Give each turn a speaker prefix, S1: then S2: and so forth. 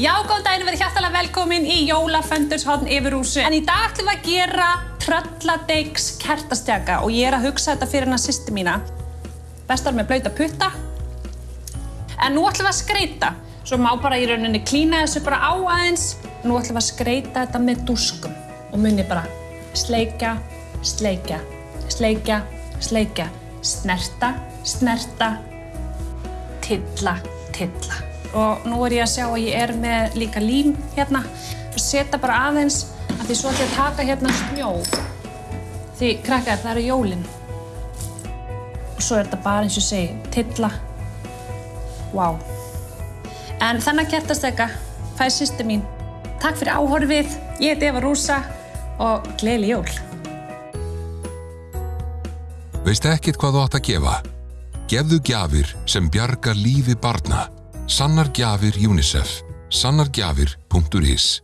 S1: Já, góðan daginn, verið hjartalega velkomin í Jólaföndurshotn yfir húsu. En í dag ætlum við að gera trölladeiks kertastjaka og ég er að hugsa þetta fyrir hennar sýsti mína. Bestar með blauta putta. En nú ætlum við að skreita. Svo má bara í rauninni klína þessu bara á aðeins. Nú ætlum við að skreita þetta með dúskum. Og muni bara sleikja, sleikja, sleikja, sleikja, snerta, snerta, tilla, tilla. Og nú er ég að sjá að ég er með líka lím hérna. Og setja bara aðeins að því svo ætlum ég að taka hérna snjó. Því krakkar, það eru jólin. Og svo er þetta bara eins og segi, tilla. Vá. En þannig að kertasteka fæði sýstu mín. Takk fyrir áhorfið. Ég heiti Eva Rúsa og gleðileg jól.
S2: Veist ekkit hvað þú átt að gefa? Gefðu gjafir sem bjargar lífi barna. Sannar gjafir UNICEF. Sannargjafir.is